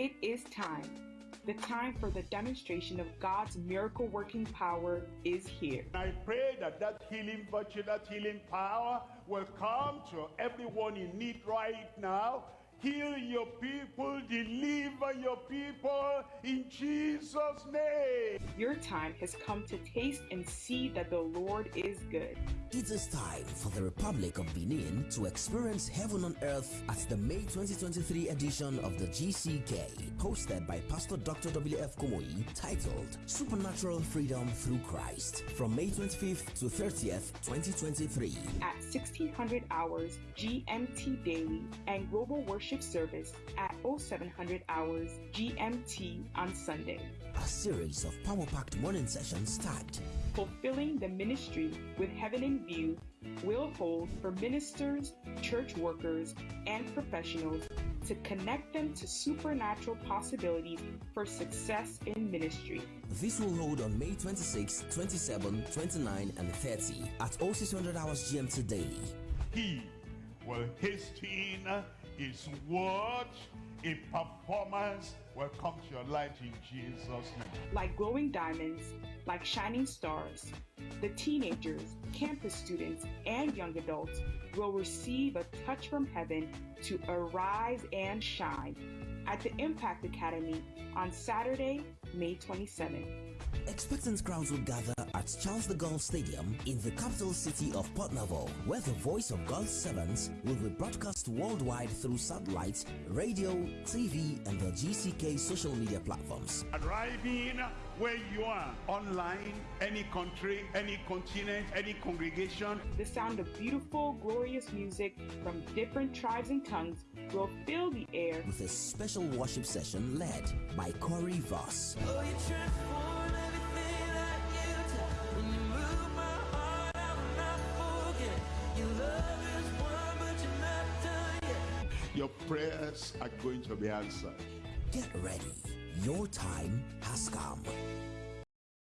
It is time. The time for the demonstration of God's miracle working power is here. I pray that that healing virtue, that healing power will come to everyone in need right now. Heal your people, deliver your people in Jesus' name. Your time has come to taste and see that the Lord is good. It is time for the Republic of Benin to experience heaven on earth at the May 2023 edition of the GCK, hosted by Pastor Dr. W.F. Kumuyi, titled Supernatural Freedom Through Christ, from May 25th to 30th, 2023. At 1600 hours GMT daily and global worship service at 0700 hours GMT on Sunday. A series of power packed morning sessions start. Fulfilling the Ministry with Heaven in View will hold for ministers, church workers, and professionals to connect them to supernatural possibilities for success in ministry. This will hold on May 26, 27, 29, and 30 at 0600 hours GMT daily. He will hasten his word a performance will come to your life in Jesus' name. Like glowing diamonds, like shining stars, the teenagers, campus students, and young adults will receive a touch from heaven to arise and shine at the Impact Academy on Saturday, May 27th. Expectant crowds will gather at Charles de Gaulle Stadium in the capital city of Porto Novo, where the voice of God's servants will be broadcast worldwide through satellite, radio, TV, and the GCK social media platforms. Arriving where you are, online, any country, any continent, any congregation. The sound of beautiful, glorious music from different tribes and tongues will fill the air with a special worship session led by Corey Voss. Oh, Your prayers are going to be answered. Get ready. Your time has come.